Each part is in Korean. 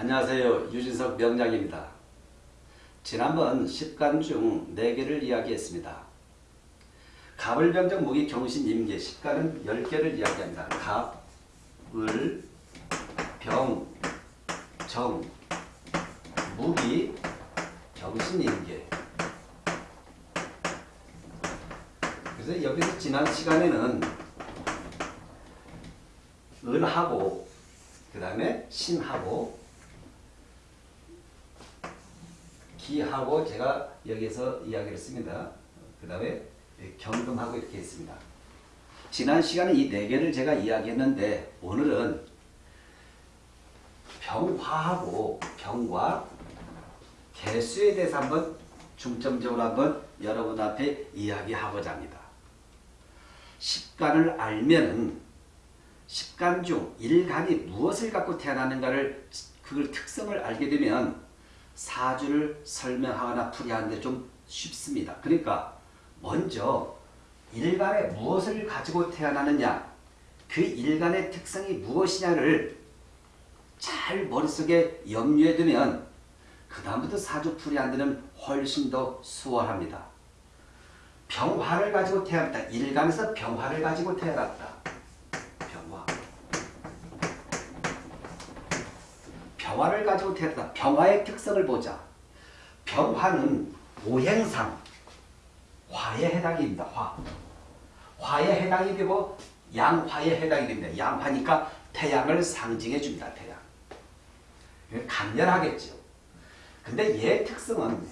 안녕하세요. 유진석 명작입니다. 지난번 10간 중 4개를 이야기했습니다. 갑을병정 무기 경신 임계 10간은 10개를 이야기합니다. 갑, 을, 병, 정, 무기, 경신 임계 그래서 여기서 지난 시간에는 을하고 그 다음에 신하고 기하고 제가 여기서 이야기를 했습니다. 그 다음에 경금하고 이렇게 했습니다. 지난 시간에 이 네 개를 제가 이야기했는데 오늘은 병화하고 병과 개수에 대해서 한번 중점적으로 한번 여러분 앞에 이야기하고자 합니다. 십간을 알면은 십간 중 일간이 무엇을 갖고 태어나는가를 그걸 특성을 알게 되면 사주를 설명하거나 풀이하는데 좀 쉽습니다. 그러니까 먼저 일간에 무엇을 가지고 태어나느냐 그 일간의 특성이 무엇이냐를 잘 머릿속에 염두에 두면 그 다음부터 사주 풀이하는 데는 훨씬 더 수월합니다. 병화를 가지고 태어났다. 일간에서 병화를 가지고 태어났다. 병화. 병화를 가지고 태어났다. 병화의 특성을 보자. 병화는 오행상 화에 해당이 됩니다. 화. 화에 해당이 되고 양화에 해당이 됩니다. 양화니까 태양을 상징해 줍니다. 태양. 강렬하겠죠. 근데 얘 특성은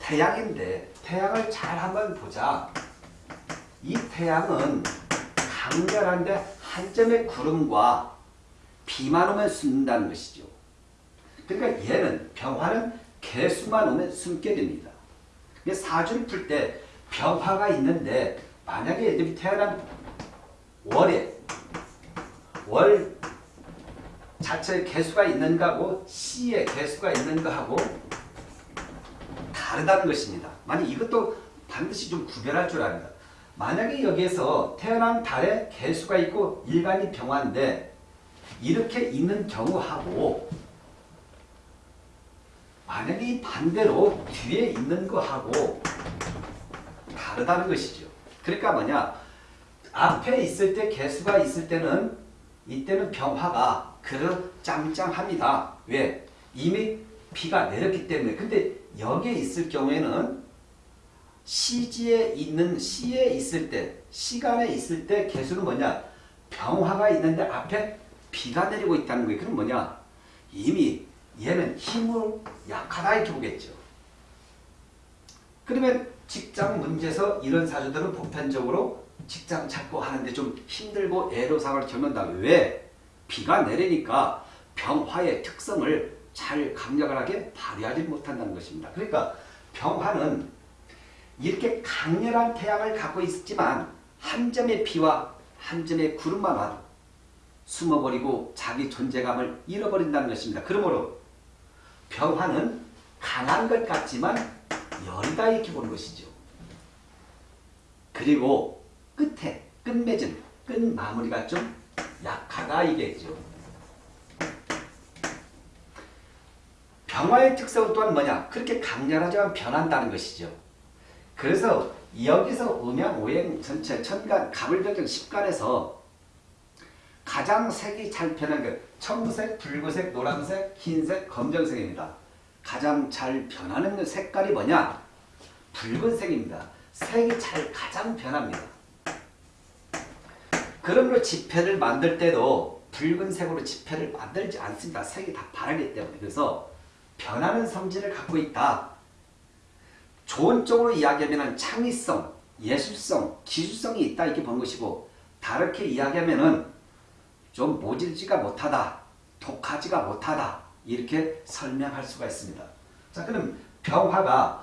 태양인데 태양을 잘 한번 보자. 이 태양은 강렬한데 한 점의 구름과 비만 오면 숨는다는 것이죠. 그러니까 얘는 병화는 개수만 오면 숨게 됩니다. 사주를 풀 때 병화가 있는데 만약에 애들이 태어난 월에 월 자체의 개수가 있는 거하고 C의 개수가 있는 거하고 다르다는 것입니다. 만약 이것도 반드시 좀 구별할 줄 압니다. 만약에 여기에서 태어난 달에 개수가 있고 일간이 병화인데 이렇게 있는 경우하고 만약에 반대로 뒤에 있는 거하고 다르다는 것이죠. 그러니까 뭐냐 앞에 있을 때 개수가 있을 때는 이때는 병화가 그릇 짱짱합니다. 왜? 이미 비가 내렸기 때문에. 근데 여기에 있을 경우에는 시지에 있는 시에 있을 때 시간에 있을 때 개수는 뭐냐? 병화가 있는데 앞에 비가 내리고 있다는 거예요. 그럼 뭐냐? 이미 얘는 힘을 약하다 이렇게 보겠죠. 그러면 직장 문제에서 이런 사주들은 보편적으로 직장 찾고 하는데 좀 힘들고 애로사항을 겪는다. 왜? 비가 내리니까 병화의 특성을 잘 강력하게 발휘하지 못한다는 것입니다. 그러니까 병화는 이렇게 강렬한 태양을 갖고 있지만 한 점의 비와 한 점의 구름만 와도 숨어버리고 자기 존재감을 잃어버린다는 것입니다. 그러므로 병화는 강한 것 같지만 열이다 이렇게 보는 것이죠. 그리고 끝에 끝맺은 끝 마무리가 좀 약하다 이겠죠. 병화의 특성 또한 뭐냐? 그렇게 강렬하지만 변한다는 것이죠. 그래서 여기서 음양 오행 전체 천간 갑을병정 10간에서 가장 색이 잘 변한 게 청색, 붉은색, 노란색, 흰색, 검정색입니다. 가장 잘 변하는 색깔이 뭐냐? 붉은색입니다. 색이 잘 가장 변합니다. 그러므로 지폐를 만들 때도 붉은색으로 지폐를 만들지 않습니다. 색이 다 바라기 때문에. 그래서 변하는 성질을 갖고 있다. 좋은 쪽으로 이야기하면 창의성, 예술성, 기술성이 있다 이렇게 보는 것이고 다르게 이야기하면 좀 모질지가 못하다, 독하지가 못하다 이렇게 설명할 수가 있습니다. 자 그럼 병화가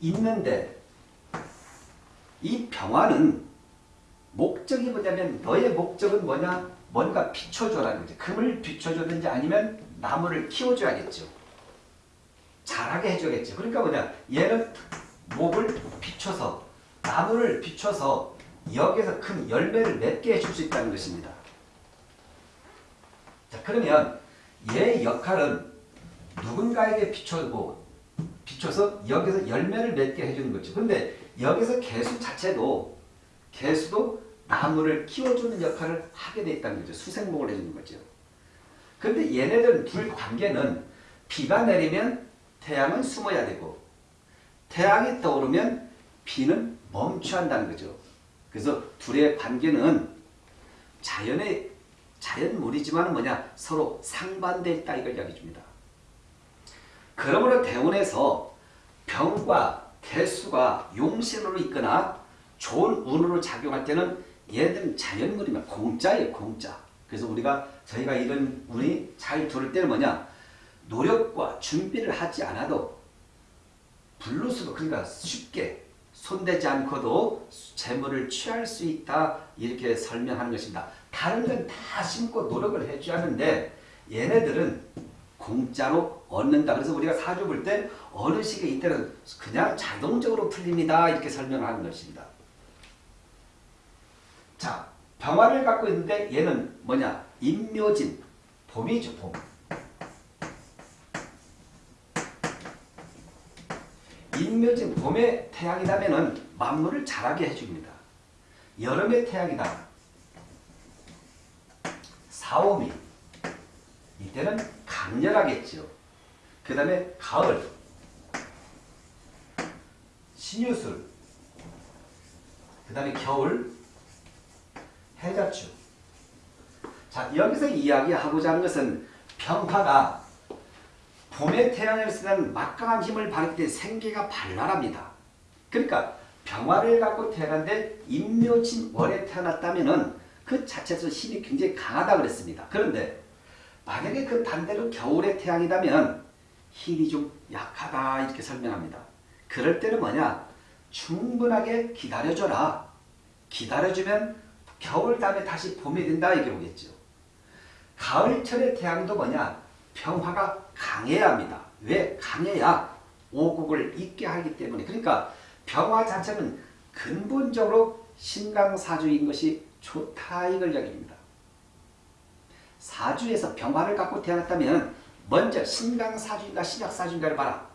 있는데 이 병화는 목적이 뭐냐면 너의 목적은 뭐냐? 뭔가 비춰줘라는 거지. 금을 비춰줬는지 아니면 나무를 키워줘야겠죠. 자라게 해줘야겠죠. 그러니까 뭐냐? 얘는 목을 비춰서 나무를 비춰서 여기서 큰 열매를 맺게 해줄 수 있다는 것입니다. 자 그러면 얘의 역할은 누군가에게 비춰고 비춰서 여기서 열매를 맺게 해주는 거죠. 근데 여기서 개수 자체도 개수도 나무를 키워주는 역할을 하게 돼 있다는 거죠. 수생목을 해주는 거죠. 근데 얘네들 둘 관계는 비가 내리면 태양은 숨어야 되고 태양이 떠오르면 비는 멈춰야 한다는 거죠. 그래서 둘의 관계는 자연의 자연물이지만 뭐냐 서로 상반돼 있다 이걸 이야기해 줍니다. 그러므로 대운에서 병과 개수가 용신으로 있거나 좋은 운으로 작용할 때는 얘들은 자연물이면 공짜예요 공짜. 그래서 우리가 저희가 이런 운이 잘 들을 때는 뭐냐 노력과 준비를 하지 않아도 블루스도 그러니까 쉽게 손대지 않고도 재물을 취할 수 있다 이렇게 설명하는 것입니다. 다른 건 다 심고 노력을 해줘야 하는데 얘네들은 공짜로 얻는다. 그래서 우리가 사주 볼 때 어느 시기에 이때는 그냥 자동적으로 풀립니다. 이렇게 설명하는 것입니다. 자, 병화를 갖고 있는데 얘는 뭐냐? 임묘진, 봄이죠, 봄. 임묘진 봄의 태양이라면 만물을 자라게 해줍니다. 여름의 태양이다. 사오미. 이때는 강렬하겠죠. 그 다음에 가을. 신유술. 그 다음에 겨울. 해자추. 자, 여기서 이야기하고자 하는 것은 평화가 봄의 태양을 쓰는 막강한 힘을 발휘할 때 생계가 발랄합니다. 그러니까 병화를 갖고 태어났는데 임묘진 월에 태어났다면 은 그 자체에서 힘이 굉장히 강하다 그랬습니다. 그런데 만약에 그 반대로 겨울의 태양이라면 힘이 좀 약하다 이렇게 설명합니다. 그럴 때는 뭐냐? 충분하게 기다려줘라. 기다려주면 겨울 다음에 다시 봄이 된다 이게 오겠죠. 가을철의 태양도 뭐냐? 평화가 강해야 합니다. 왜? 강해야 오국을 있게 하기 때문에. 그러니까 평화 자체는 근본적으로 신강사주인 것이 좋다 이걸 이야기합니다. 사주에서 병화를 갖고 태어났다면 먼저 신강사주인가 신약사주인가를 봐라.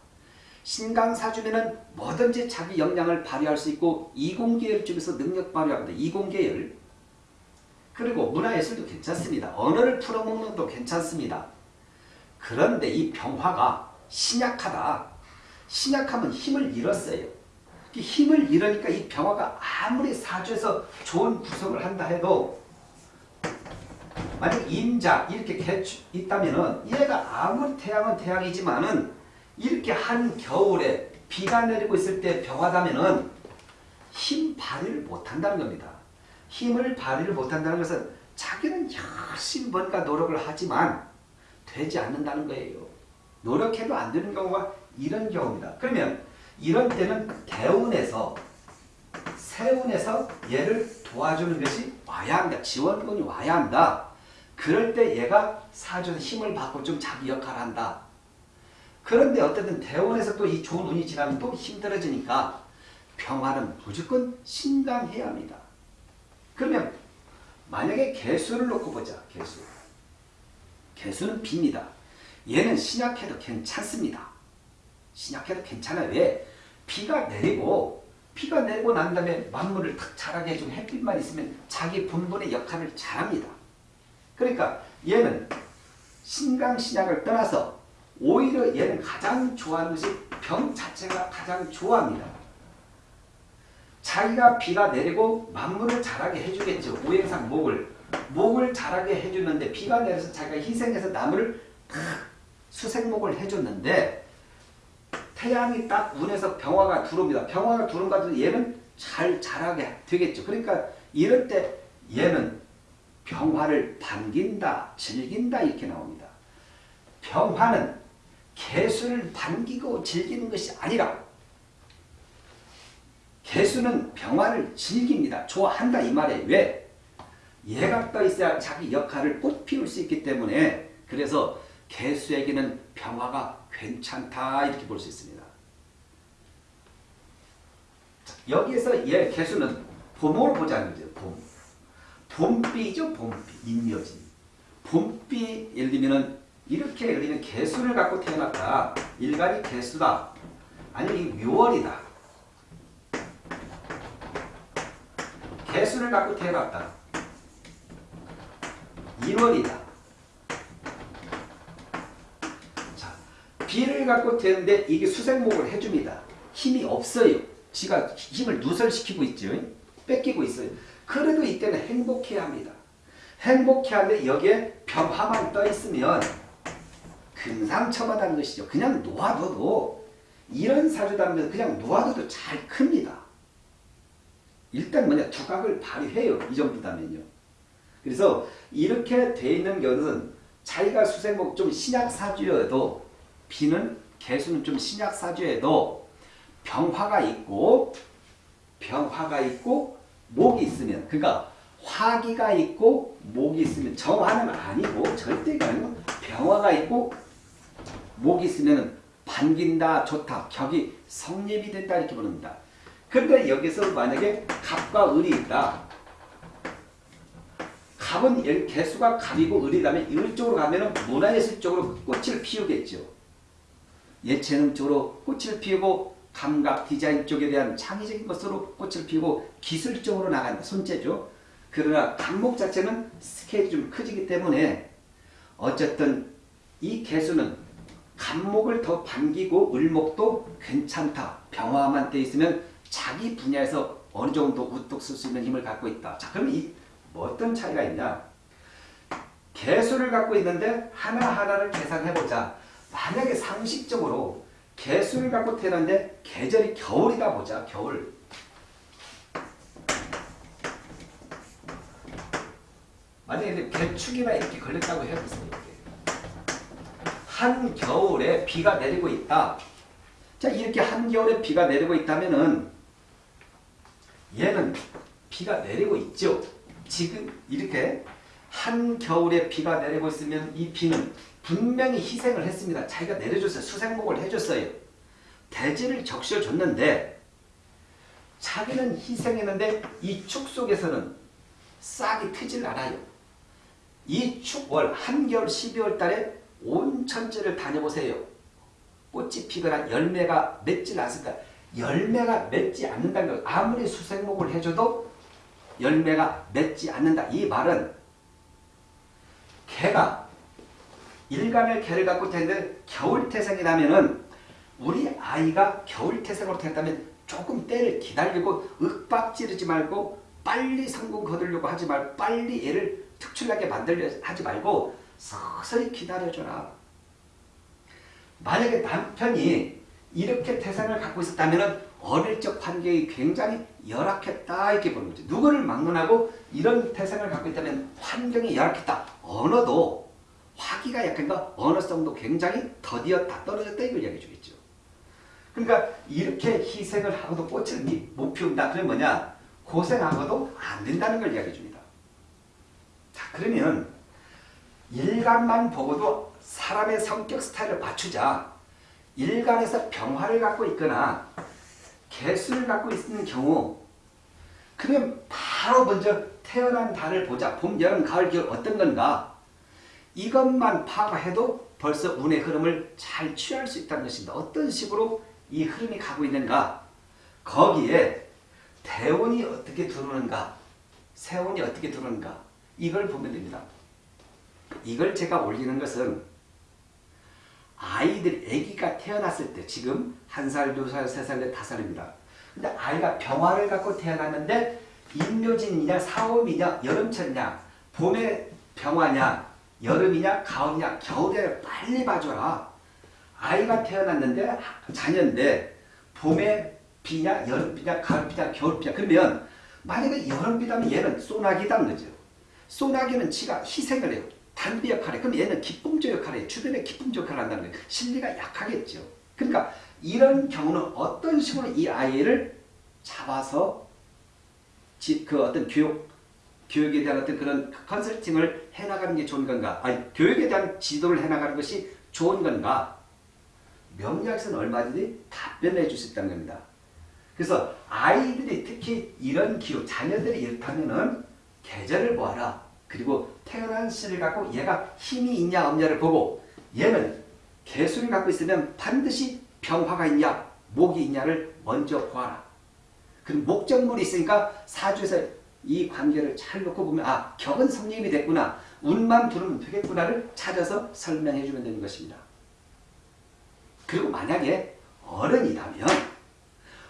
신강사주면은 뭐든지 자기 역량을 발휘할 수 있고 이공계열 쪽에서 능력 발휘합니다. 이공계열. 그리고 문화예술도 괜찮습니다. 언어를 풀어먹는 것도 괜찮습니다. 그런데 이 병화가 신약하다. 신약하면 힘을 잃었어요. 힘을 잃으니까 이 병화가 아무리 사주에서 좋은 구성을 한다 해도 만약 임자 이렇게 개축 있다면은 얘가 아무리 태양은 태양이지만은 이렇게 한 겨울에 비가 내리고 있을 때 병화다면은 힘 발휘를 못한다는 겁니다. 힘을 발휘를 못한다는 것은 자기는 열심히 뭔가 노력을 하지만 되지 않는다는 거예요. 노력해도 안 되는 경우가 이런 경우입니다. 그러면 이런 때는 대운에서 세운에서 얘를 도와주는 것이 와야 한다. 지원군이 와야 한다. 그럴 때 얘가 사주에서 힘을 받고 좀 자기 역할을 한다. 그런데 어쨌든 대원에서 또 이 좋은 운이 지나면 또 힘들어지니까 평화는 무조건 신강해야 합니다. 그러면 만약에 개수를 놓고 보자. 개수. 개수는 빕니다. 얘는 신약해도 괜찮습니다. 신약해도 괜찮아요. 왜? 비가 내리고 비가 내리고 난 다음에 만물을 탁 자라게 해주고 햇빛만 있으면 자기 본분의 역할을 잘합니다. 그러니까 얘는 신강신약을 떠나서 오히려 얘는 가장 좋아하는 것이 병 자체가 가장 좋아합니다. 자기가 비가 내리고 만물을 자라게 해주겠죠. 오행상 목을. 목을 자라게 해주는데 비가 내려서 자기가 희생해서 나무를 수생목을 해줬는데 태양이 딱 운에서 병화가 들어옵니다. 병화가 들어오면 얘는 잘 자라게 되겠죠. 그러니까 이럴 때 얘는 병화를 반긴다, 즐긴다 이렇게 나옵니다. 병화는 개수를 반기고 즐기는 것이 아니라 개수는 병화를 즐깁니다. 좋아한다 이 말이에요. 왜? 얘가 떠 있어야 자기 역할을 꽃 피울 수 있기 때문에 그래서 개수에게는 병화가 괜찮다 이렇게 볼 수 있습니다. 여기에서 얘 개수는 봄으로 보자는 거죠. 봄. 봄비죠. 봄비. 인묘진. 봄비 예를 들면 이렇게 우리는 개수를 갖고 태어났다. 일간이 개수다. 아니면 이 묘월이다. 개수를 갖고 태어났다. 인월이다. 자, 비를 갖고 태는데 이게 수생목을 해줍니다. 힘이 없어요. 지가 힘을 누설시키고 있죠. 뺏기고 있어요. 그래도 이때는 행복해야 합니다. 행복해야 하는데 여기에 병화만 떠 있으면 금상첨화다는 것이죠. 그냥 놓아둬도 이런 사주다면 그냥 놓아둬도 잘 큽니다. 일단 뭐냐 두각을 발휘해요. 이 정도다면요. 그래서 이렇게 돼 있는 경우는 자기가 수생목 좀 신약사주여도 비는 개수는 좀 신약 사주여도 병화가 있고 병화가 있고 목이 있으면 그러니까 화기가 있고 목이 있으면 정화는 아니고 절대가 아니고 병화가 있고 목이 있으면 반긴다 좋다 격이 성립이 된다 이렇게 부릅니다. 그런데 여기서 만약에 갑과 을이 있다. 갑은 개수가 갑이고 을이라면 을쪽으로 가면 문화예술 쪽으로 꽃을 피우겠죠. 예체능 쪽으로 꽃을 피우고 감각 디자인 쪽에 대한 창의적인 것으로 꽃을 피우고 기술적으로 나간다. 손재죠. 그러나 감목 자체는 스케일이 좀 커지기 때문에 어쨌든 이 개수는 감목을 더 반기고 을목도 괜찮다. 병화만 돼 있으면 자기 분야에서 어느 정도 우뚝 쓸 수 있는 힘을 갖고 있다. 자, 그럼 이뭐 어떤 차이가 있냐? 개수를 갖고 있는데 하나하나를 계산해보자. 만약에 상식적으로 개수를 갖고 태어났는데 계절이 겨울이다 보자. 겨울. 만약에 개축이나 이렇게 걸렸다고 해보세요. 한 겨울에 비가 내리고 있다. 자 이렇게 한 겨울에 비가 내리고 있다면은 얘는 비가 내리고 있죠. 지금 이렇게 한 겨울에 비가 내리고 있으면 이 비는 분명히 희생을 했습니다. 자기가 내려줬어요. 수생목을 해줬어요. 대지를 적셔줬는데 자기는 희생했는데 이 축 속에서는 싹이 트질 않아요. 이 축월 한겨울 12월 달에 온 천지를 다녀보세요. 꽃이 피거나 열매가 맺지 않습니다. 열매가 맺지 않는다는 것 아무리 수생목을 해줘도 열매가 맺지 않는다. 이 말은 개가 일간의 개를 갖고 태는데 겨울태생이라면은 우리 아이가 겨울태생으로 태었다면 조금 때를 기다리고 윽박지르지 말고 빨리 성공 거두려고 하지 말고 빨리 얘를 특출나게 만들려 하지 말고 서서히 기다려줘라. 만약에 남편이 이렇게 태생을 갖고 있었다면 어릴 적 환경이 굉장히 열악했다 이렇게 보는 거죠. 누구를 막론하고 이런 태생을 갖고 있다면 환경이 열악했다. 언어도 화기가 약한가 언어성도 굉장히 더디었다 떨어졌다 이걸 이야기해 주겠죠. 그러니까 이렇게 희생을 하고도 꽃을 못 피운다. 그러면 뭐냐? 고생하고도 안 된다는 걸 이야기해 줍니다. 자 그러면 일간만 보고도 사람의 성격 스타일을 맞추자. 일간에서 병화를 갖고 있거나 개수를 갖고 있는 경우 그러면 바로 먼저 태어난 달을 보자. 봄, 여름, 가을, 겨울 어떤 건가? 이것만 파악해도 벌써 운의 흐름을 잘 취할 수 있다는 것입니다. 어떤 식으로 이 흐름이 가고 있는가? 거기에 대운이 어떻게 들어오는가? 세운이 어떻게 들어오는가? 이걸 보면 됩니다. 이걸 제가 올리는 것은 아이들, 아기가 태어났을 때 지금 한 살, 두 살, 세 살, 다섯 살입니다. 근데 아이가 병화를 갖고 태어났는데 인묘진이냐, 사오미냐, 여름철이냐, 봄에 병화냐, 여름이냐, 가을이냐, 겨울에 빨리 봐줘라. 아이가 태어났는데 자녀인데 봄에 비냐, 여름 비냐, 가을 비냐, 겨울 비냐 그러면 만약에 여름 비다면 얘는 소나기다는 거죠. 소나기는 지가 희생을 해요. 단비 역할에 그럼 얘는 기쁨조 역할을 해요. 주변에 기쁨조 역할을 한다는 거예요.心理가 약하겠죠. 그러니까 이런 경우는 어떤 식으로 이 아이를 잡아서 그 어떤 교육 교육에 대한 어떤 그런 컨설팅을 해나가는 게 좋은 건가? 아니 교육에 대한 지도를 해나가는 것이 좋은 건가? 명리학에서는 얼마든지 답변해 줄 수 있다는 겁니다. 그래서 아이들이 특히 이런 기후, 자녀들이 이렇다면은 계절을 보아라. 그리고 태어난 씨를 갖고 얘가 힘이 있냐 없냐를 보고 얘는 개수를 갖고 있으면 반드시 병화가 있냐 목이 있냐를 먼저 보아라. 그럼 목적물이 있으니까 사주에서 이 관계를 잘 놓고 보면 아 격은 성립이 됐구나 운만 두르면 되겠구나를 찾아서 설명해 주면 되는 것입니다. 그리고 만약에 어른이라면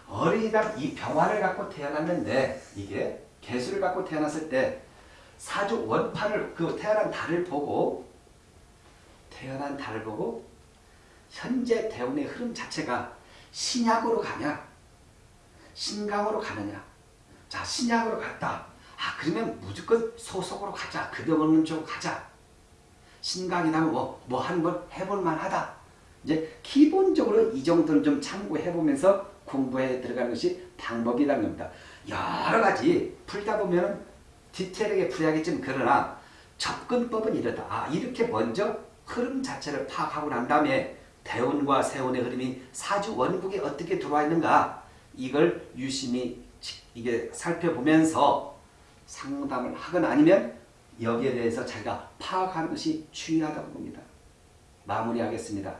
어린이란 이 병화를 갖고 태어났는데 이게 개수를 갖고 태어났을 때 사주 원판을 그 태어난 달을 보고 태어난 달을 보고 현재 대운의 흐름 자체가 신약으로 가냐 신강으로 가느냐 자 신약으로 갔다. 아 그러면 무조건 소속으로 가자. 급여먹는 쪽으로 가자. 신강이라면 뭐뭐 하는 걸 해볼 만 하다. 이제 기본적으로 이 정도는 좀 참고해 보면서 공부해 들어가는 것이 방법이라는 겁니다. 여러 가지 풀다 보면 디테일하게 풀어야겠지만 그러나 접근법은 이렇다. 아 이렇게 먼저 흐름 자체를 파악하고 난 다음에 대운과 세운의 흐름이 사주 원국에 어떻게 들어와 있는가? 이걸 유심히 이게 살펴보면서 상담을 하거나 아니면 여기에 대해서 자기가 파악하는 것이 중요하다고 봅니다. 마무리하겠습니다.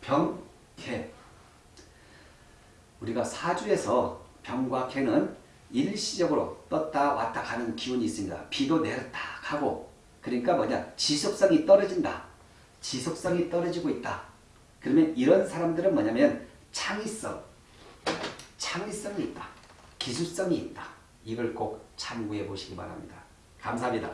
병, 개 우리가 사주에서 병과 개는 일시적으로 떴다 왔다 가는 기운이 있습니다. 비도 내렸다 가고 그러니까 뭐냐 지속성이 떨어진다. 지속성이 떨어지고 있다. 그러면 이런 사람들은 뭐냐면 창의성, 창의성이 있다. 기술성이 있다. 이걸 꼭 참고해 보시기 바랍니다. 감사합니다.